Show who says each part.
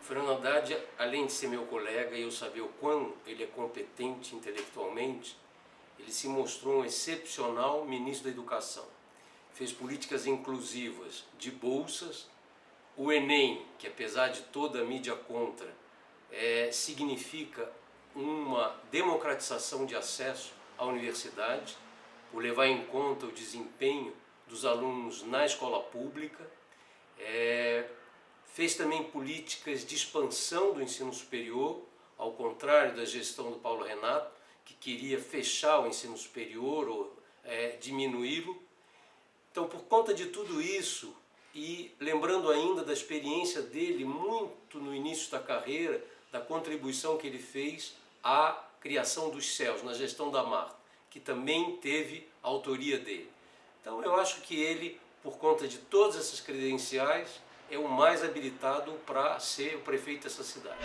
Speaker 1: Fernando Haddad, além de ser meu colega e eu saber o quão ele é competente intelectualmente, ele se mostrou um excepcional ministro da Educação. Fez políticas inclusivas de bolsas, o Enem, que apesar de toda a mídia contra, é, significa uma democratização de acesso à universidade, por levar em conta o desempenho dos alunos na escola pública, é, fez também políticas de expansão do ensino superior, ao contrário da gestão do Paulo Renato, que queria fechar o ensino superior ou é, diminuí-lo. Então, por conta de tudo isso, e lembrando ainda da experiência dele muito no início da carreira, da contribuição que ele fez à criação dos céus, na gestão da Marta, que também teve autoria dele. Então eu acho que ele, por conta de todas essas credenciais, é o mais habilitado para ser o prefeito dessa cidade.